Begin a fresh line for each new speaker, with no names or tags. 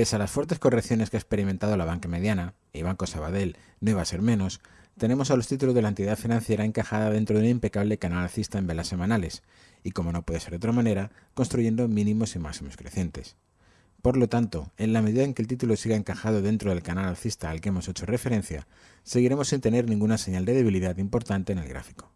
Pese a las fuertes correcciones que ha experimentado la banca mediana, y Banco Sabadell no iba a ser menos, tenemos a los títulos de la entidad financiera encajada dentro de un impecable canal alcista en velas semanales, y como no puede ser de otra manera, construyendo mínimos y máximos crecientes. Por lo tanto, en la medida en que el título siga encajado dentro del canal alcista al que hemos hecho referencia, seguiremos sin tener ninguna señal de debilidad importante en el gráfico.